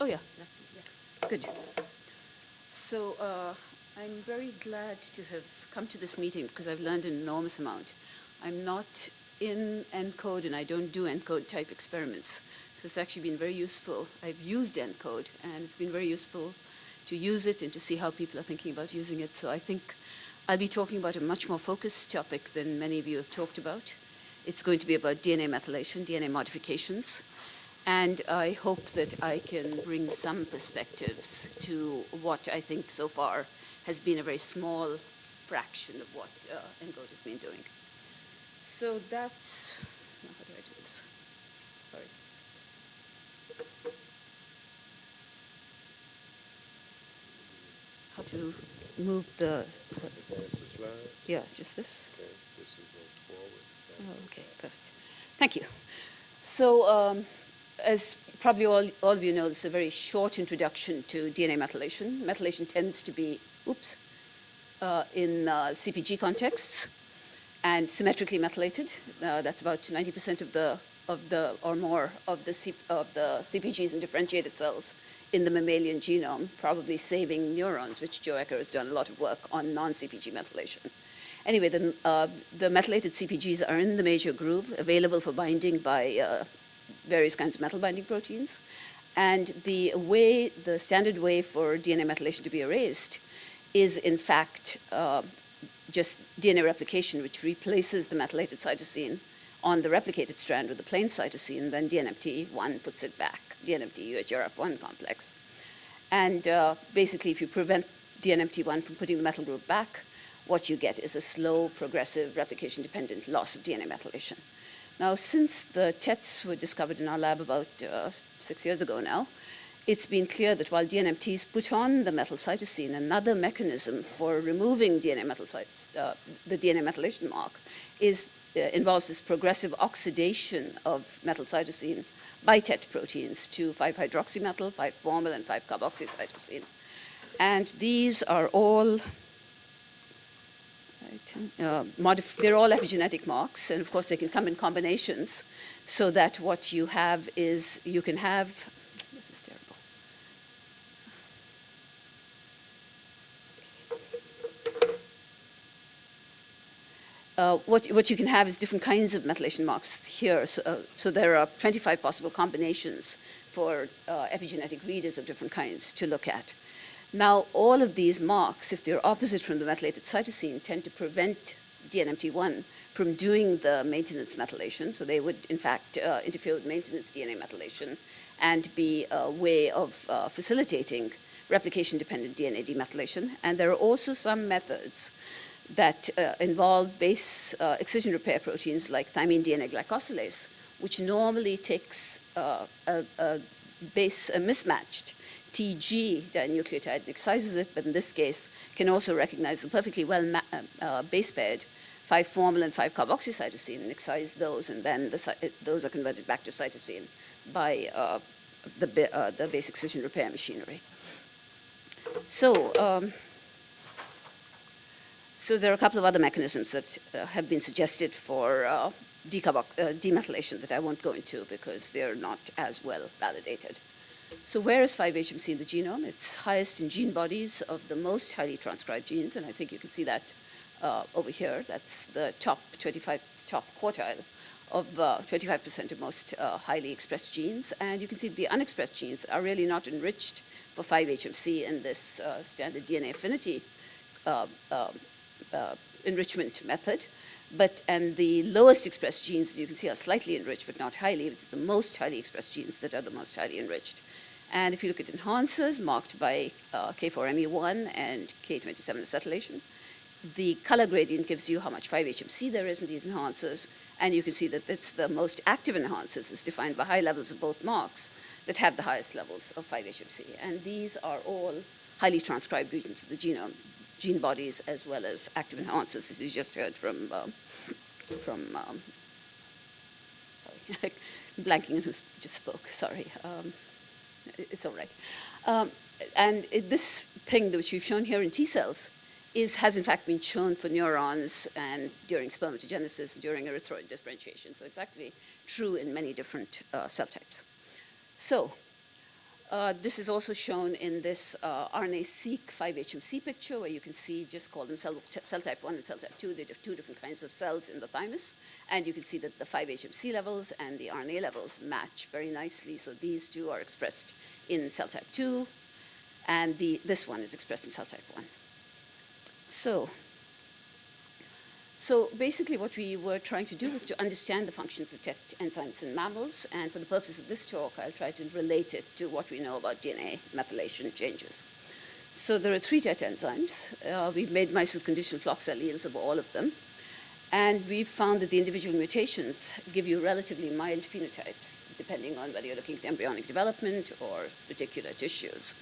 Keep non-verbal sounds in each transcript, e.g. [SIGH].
Oh, yeah. Good. So uh, I'm very glad to have come to this meeting because I've learned an enormous amount. I'm not in ENCODE and I don't do ENCODE type experiments. So it's actually been very useful. I've used ENCODE and it's been very useful to use it and to see how people are thinking about using it. So I think I'll be talking about a much more focused topic than many of you have talked about. It's going to be about DNA methylation, DNA modifications. And I hope that I can bring some perspectives to what I think so far has been a very small fraction of what uh, ENCODE has been doing. So that's, how do I do this? Sorry. How to move the, what- the yeah, just this? Okay, this is forward. Oh, okay, perfect. Thank you. So, um, as probably all, all of you know, this is a very short introduction to DNA methylation. Methylation tends to be, oops, uh, in uh, CPG contexts and symmetrically methylated. Uh, that's about 90% of the, of the, or more of the, C, of the CPGs and differentiated cells in the mammalian genome, probably saving neurons, which Joe Ecker has done a lot of work on non-CPG methylation. Anyway, the, uh, the methylated CPGs are in the major groove, available for binding by uh, various kinds of metal binding proteins. And the way, the standard way for DNA methylation to be erased is in fact uh, just DNA replication, which replaces the methylated cytosine on the replicated strand with the plain cytosine, then DNMT1 puts it back, DNMT UHRF1 complex. And uh, basically, if you prevent DNMT1 from putting the methyl group back, what you get is a slow, progressive, replication-dependent loss of DNA methylation. Now, since the TETs were discovered in our lab about uh, six years ago now, it's been clear that while DNMTs put on the methyl cytosine, another mechanism for removing DNA uh, the DNA methylation mark is, uh, involves this progressive oxidation of methyl cytosine by TET proteins to 5-hydroxymethyl, 5-formyl, and 5-carboxycytosine. And these are all uh, they're all epigenetic marks, and of course they can come in combinations, so that what you have is you can have, this is terrible. Uh, what, what you can have is different kinds of methylation marks here. So, uh, so there are 25 possible combinations for uh, epigenetic readers of different kinds to look at. Now, all of these marks, if they're opposite from the methylated cytosine, tend to prevent DNMT1 from doing the maintenance methylation. So they would, in fact, uh, interfere with maintenance DNA methylation and be a way of uh, facilitating replication-dependent DNA demethylation. And there are also some methods that uh, involve base uh, excision repair proteins like thymine DNA glycosylase, which normally takes uh, a, a base, a mismatched TG dinucleotide and excises it, but in this case can also recognize the perfectly well uh, uh, base paired 5-formyl and 5-carboxycytosine and excise those, and then the, those are converted back to cytosine by uh, the, uh, the base excision repair machinery. So, um, so there are a couple of other mechanisms that uh, have been suggested for uh, uh, demethylation that I won't go into because they're not as well validated. So where is 5-HMC in the genome? It's highest in gene bodies of the most highly transcribed genes, and I think you can see that uh, over here. That's the top 25, top quartile of 25% uh, of most uh, highly expressed genes. And you can see the unexpressed genes are really not enriched for 5-HMC in this uh, standard DNA affinity uh, um, uh, enrichment method. But, and the lowest expressed genes, as you can see, are slightly enriched, but not highly. It's the most highly expressed genes that are the most highly enriched. And if you look at enhancers marked by uh, K4ME1 and K27 acetylation, the color gradient gives you how much 5-HMC there is in these enhancers, and you can see that it's the most active enhancers is defined by high levels of both marks that have the highest levels of 5-HMC. And these are all highly transcribed regions of the genome, gene bodies as well as active enhancers, as you just heard from, um, from um, [LAUGHS] blanking on who just spoke, sorry. Um, it's all right. Um, and it, this thing which we've shown here in T cells is, has in fact been shown for neurons and during spermatogenesis, during erythroid differentiation. So it's actually true in many different uh, cell types. So Uh, this is also shown in this uh, RNA-seq 5-HMC picture, where you can see, just call them cell, cell type 1 and cell type 2. They have two different kinds of cells in the thymus. And you can see that the 5-HMC levels and the RNA levels match very nicely. So these two are expressed in cell type 2, and the, this one is expressed in cell type 1. So so basically what we were trying to do was to understand the functions of TET enzymes in mammals, and for the purpose of this talk, I'll try to relate it to what we know about DNA methylation changes. So there are three TET enzymes. Uh, we've made mice with conditional flox alleles of all of them, and we've found that the individual mutations give you relatively mild phenotypes, depending on whether you're looking at embryonic development or particular tissues.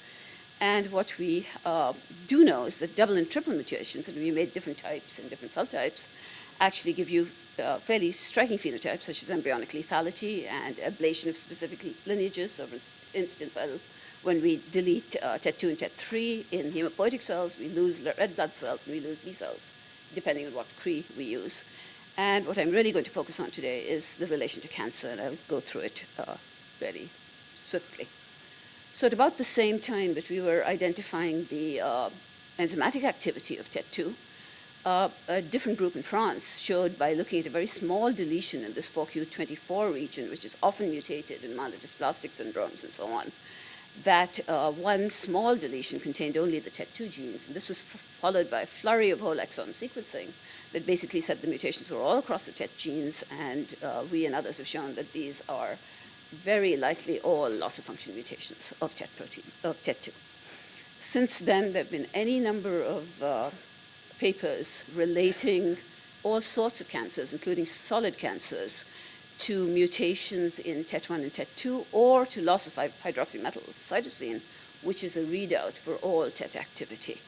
And what we uh, do know is that double and triple mutations, and we made different types and different cell types, actually give you uh, fairly striking phenotypes, such as embryonic lethality and ablation of specific lineages. So, for instance, I'll, when we delete uh, TET2 and TET3 in hematopoietic cells, we lose red blood cells and we lose B cells, depending on what CRE we use. And what I'm really going to focus on today is the relation to cancer, and I'll go through it uh, very swiftly. So at about the same time that we were identifying the uh, enzymatic activity of TET2, uh, a different group in France showed by looking at a very small deletion in this 4q24 region, which is often mutated in myelodysplastic syndromes and so on, that uh, one small deletion contained only the TET2 genes. And this was followed by a flurry of whole exome sequencing that basically said the mutations were all across the TET genes, and uh, we and others have shown that these are very likely all loss of function mutations of TET proteins, of TET2. Since then, there have been any number of uh, papers relating all sorts of cancers, including solid cancers, to mutations in TET1 and TET2 or to loss of hydroxymetal cytosine, which is a readout for all TET activity.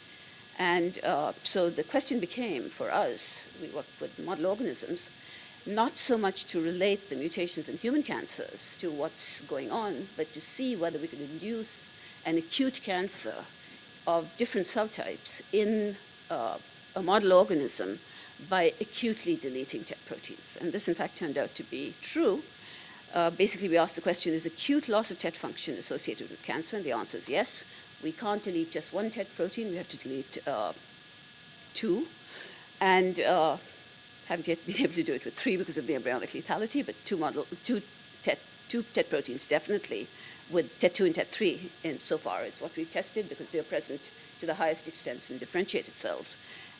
And uh, so the question became for us, we work with model organisms, not so much to relate the mutations in human cancers to what's going on, but to see whether we could induce an acute cancer of different cell types in uh, a model organism by acutely deleting TET proteins. And this, in fact, turned out to be true. Uh, basically, we asked the question, is acute loss of TET function associated with cancer? And the answer is yes. We can't delete just one TET protein. We have to delete uh, two. And uh, haven't yet been [LAUGHS] able to do it with three because of the embryonic lethality, but two, model, two, TET, two TET proteins definitely with TET2 and TET3 in so far. It's what we've tested because they're present to the highest extents in differentiated cells.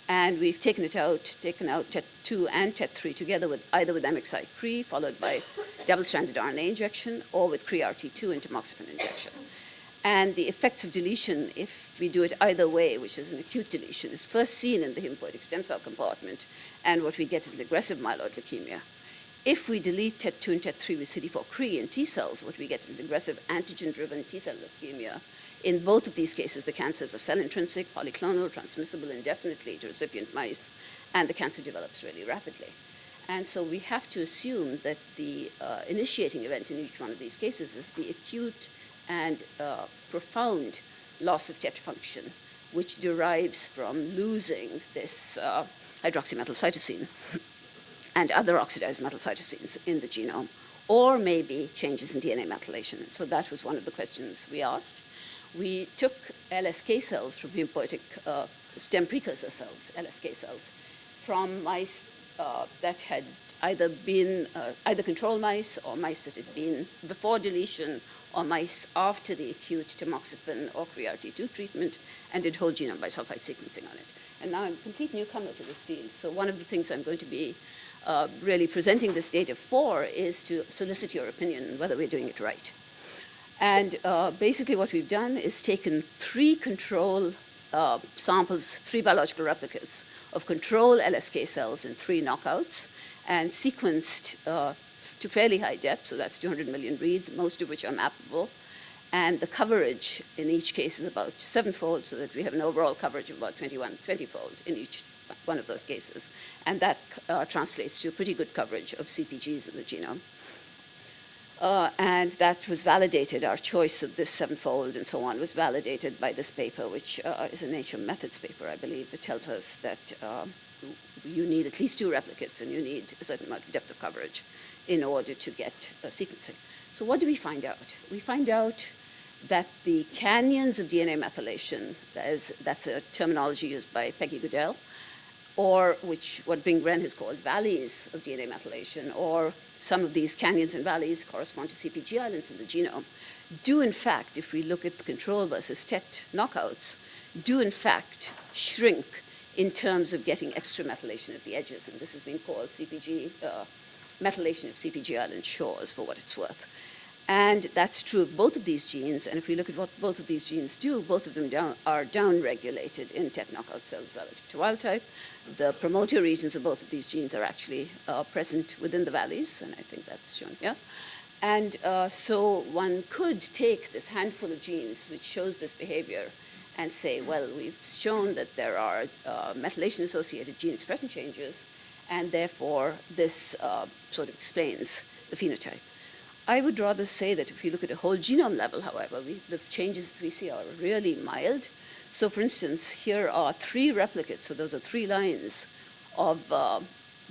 And we've taken it out, taken out TET2 and TET3 together with either with MXI-CRE followed by double-stranded RNA injection or with CRE-RT2 and tamoxifen injection. And the effects of deletion, if we do it either way, which is an acute deletion, is first seen in the hematopoietic stem cell compartment, and what we get is an aggressive myeloid leukemia. If we delete TET2 and TET3 with CD4-CRE in T cells, what we get is aggressive antigen-driven T cell leukemia. In both of these cases, the cancer is a cell-intrinsic, polyclonal, transmissible indefinitely to recipient mice, and the cancer develops really rapidly. And so we have to assume that the uh, initiating event in each one of these cases is the acute and uh, profound loss of TET function, which derives from losing this uh, hydroxymetal cytosine and other oxidized metal cytosines in the genome, or maybe changes in DNA methylation. So that was one of the questions we asked. We took LSK cells from hematopoietic uh, stem precursor cells, LSK cells, from mice uh, that had either been uh, either control mice or mice that had been before deletion or mice after the acute tamoxifen or CRE-RT2 treatment and did whole genome bisulfite sequencing on it. And now I'm a complete newcomer to this field. So one of the things I'm going to be uh, really presenting this data for is to solicit your opinion whether we're doing it right. And uh, basically what we've done is taken three control uh, samples, three biological replicas of control LSK cells in three knockouts and sequenced uh, to fairly high depth, so that's 200 million reads, most of which are mappable. And the coverage in each case is about sevenfold, so that we have an overall coverage of about 21, 20-fold in each one of those cases. And that uh, translates to a pretty good coverage of CPGs in the genome. Uh, and that was validated, our choice of this sevenfold and so on was validated by this paper, which uh, is a Nature Methods paper, I believe, that tells us that uh, you need at least two replicates and you need a certain amount of depth of coverage in order to get sequencing. So what do we find out? We find out that the canyons of DNA methylation, that is, that's a terminology used by Peggy Goodell, or which what Bing Wren has called valleys of DNA methylation, or some of these canyons and valleys correspond to CPG islands in the genome, do in fact, if we look at the control versus TET knockouts, do in fact shrink in terms of getting extra methylation at the edges. And this has been called CPG, uh, methylation of CPG island shores for what it's worth. And that's true of both of these genes. And if we look at what both of these genes do, both of them down, are downregulated in TET knockout cells relative to wild type. The promoter regions of both of these genes are actually uh, present within the valleys, and I think that's shown here. And uh, so one could take this handful of genes which shows this behavior and say, well, we've shown that there are uh, methylation-associated gene expression changes, and therefore this uh, sort of explains the phenotype. I would rather say that if you look at a whole genome level, however, we, the changes that we see are really mild. So for instance, here are three replicates, so those are three lines of uh,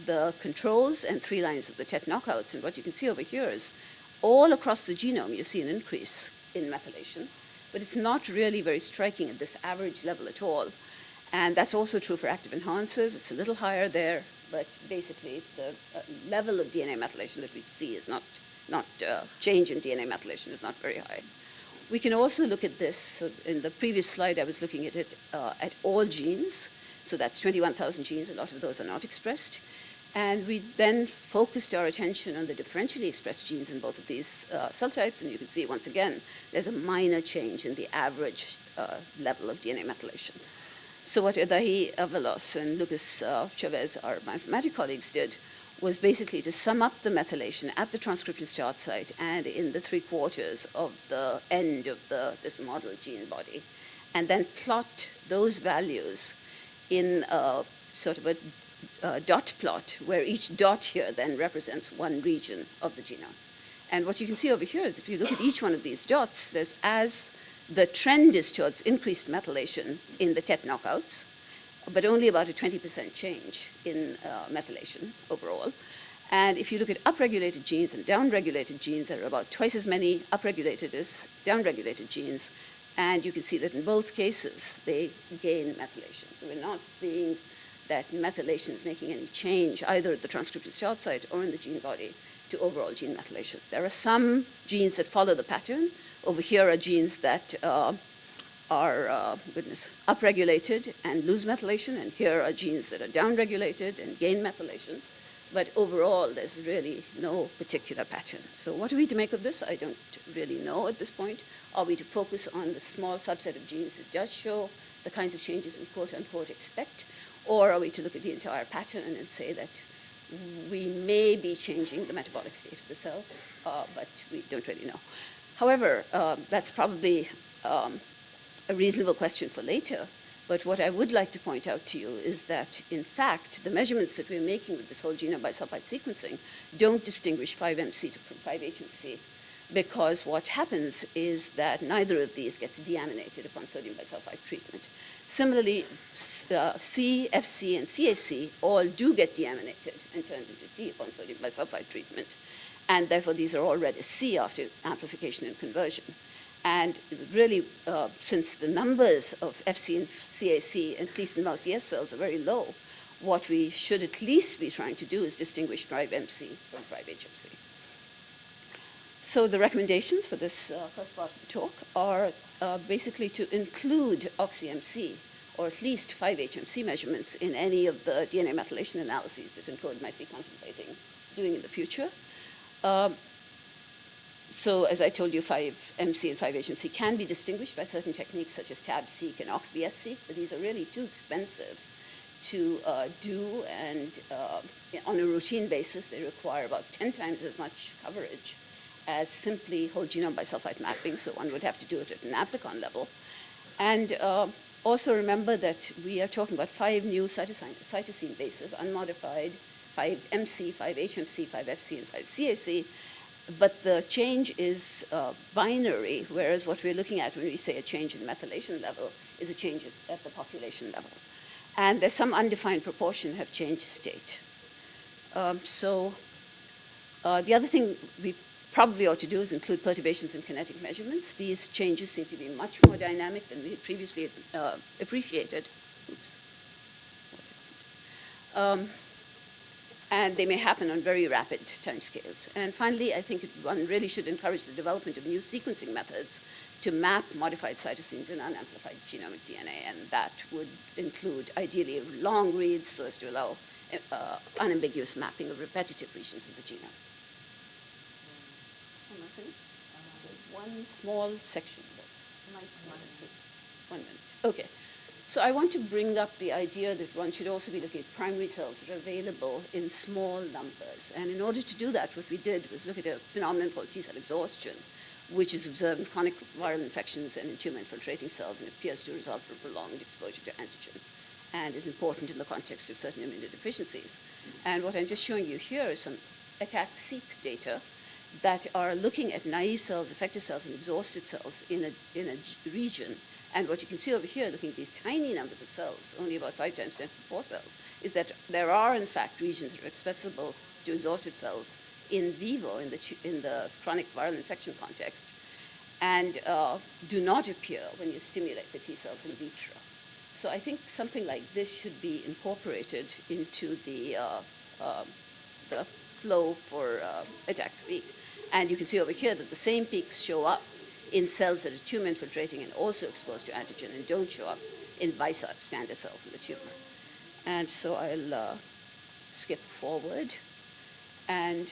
the controls and three lines of the TET knockouts. And what you can see over here is all across the genome, you see an increase in methylation, but it's not really very striking at this average level at all. And that's also true for active enhancers. It's a little higher there, but basically the uh, level of DNA methylation that we see is not not uh, change in DNA methylation is not very high. We can also look at this. So in the previous slide, I was looking at it uh, at all genes. So that's 21,000 genes. A lot of those are not expressed. And we then focused our attention on the differentially expressed genes in both of these uh, cell types. And you can see, once again, there's a minor change in the average uh, level of DNA methylation. So what Edahi Avalos and Lucas uh, Chavez, our bioinformatic colleagues, did was basically to sum up the methylation at the transcription start site and in the three quarters of the end of the, this model gene body, and then plot those values in a sort of a, a dot plot where each dot here then represents one region of the genome. And what you can see over here is if you look at each one of these dots, there's as the trend is towards increased methylation in the TET knockouts, but only about a 20% change in uh, methylation overall. And if you look at upregulated genes and downregulated genes, there are about twice as many upregulated as downregulated genes. And you can see that in both cases, they gain methylation. So we're not seeing that methylation is making any change either at the transcription start site or in the gene body to overall gene methylation. There are some genes that follow the pattern. Over here are genes that uh, are, uh, goodness, upregulated and lose methylation, and here are genes that are downregulated and gain methylation. But overall, there's really no particular pattern. So what are we to make of this? I don't really know at this point. Are we to focus on the small subset of genes that does show the kinds of changes we quote-unquote expect? Or are we to look at the entire pattern and say that we may be changing the metabolic state of the cell, uh, but we don't really know. However, uh, that's probably um, a reasonable question for later. But what I would like to point out to you is that, in fact, the measurements that we're making with this whole genome bisulfite sequencing don't distinguish 5MC from 5HMC because what happens is that neither of these gets deaminated upon sodium bisulfite treatment. Similarly, uh, C, FC, and CAC all do get deaminated and turned into D upon sodium bisulfite treatment. And therefore, these are all read as C after amplification and conversion. And really, uh, since the numbers of FC and CAC, at least in mouse yes cells, are very low, what we should at least be trying to do is distinguish 5MC from 5HMC. So the recommendations for this uh, first part of the talk are uh, basically to include OxyMC, or at least 5HMC measurements in any of the DNA methylation analyses that ENCODE might be contemplating doing in the future. Um, so as I told you, 5MC and 5HMC can be distinguished by certain techniques such as TAB-seq and OxBS-seq, but these are really too expensive to uh, do, and uh, on a routine basis, they require about 10 times as much coverage as simply whole genome bisulfite mapping, so one would have to do it at an amplicon level. And uh, also remember that we are talking about five new cytosine, cytosine bases, unmodified, 5MC, 5HMC, 5FC, and 5CAC, but the change is uh, binary, whereas what we're looking at when we say a change in methylation level is a change at the population level. And there's some undefined proportion have changed state. Um, so uh, the other thing we probably ought to do is include perturbations in kinetic measurements. These changes seem to be much more dynamic than we had previously uh, appreciated. Oops. Um, and they may happen on very rapid timescales. And finally, I think one really should encourage the development of new sequencing methods to map modified cytosines in unamplified genomic DNA, and that would include ideally long reads so as to allow uh, unambiguous mapping of repetitive regions of the genome. Am I finished? One small section. One minute. Okay. So I want to bring up the idea that one should also be looking at primary cells that are available in small numbers. And in order to do that, what we did was look at a phenomenon called T-cell exhaustion, which is observed in chronic viral infections and in tumor infiltrating cells and appears to result from prolonged exposure to antigen and is important in the context of certain immunodeficiencies. And what I'm just showing you here is some attack-seq data that are looking at naive cells, effector cells, and exhausted cells in a, in a region. And what you can see over here, looking at these tiny numbers of cells, only about 5 times 10 to the 4 cells, is that there are, in fact, regions that are accessible to exhausted cells in vivo, in the, in the chronic viral infection context, and uh, do not appear when you stimulate the T cells in vitro. So I think something like this should be incorporated into the, uh, uh, the flow for uh, ATAC-seq. And you can see over here that the same peaks show up in cells that are tumor infiltrating and also exposed to antigen and don't show up in bystander cells in the tumor. And so I'll uh, skip forward and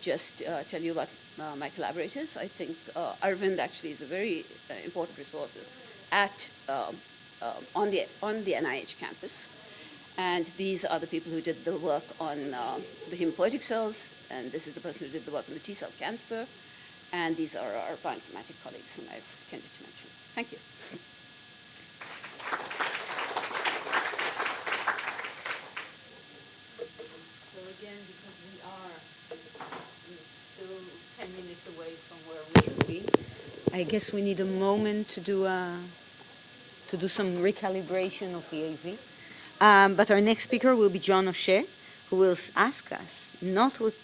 just uh, tell you about uh, my collaborators. I think uh, Arvind actually is a very uh, important resource at um, um, on the on the NIH campus, and these are the people who did the work on uh, the hematopoietic cells, and this is the person who did the work on the T cell cancer, and these are our bioinformatic colleagues whom I've tended to mention. Thank you. So again, because we are still 10 minutes away from where we should be, I guess we need a moment to do a, to do some recalibration of the AV. Um, but our next speaker will be John O'Shea, who will ask us not what,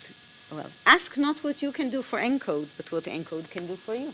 well, ask not what you can do for ENCODE, but what ENCODE can do for you.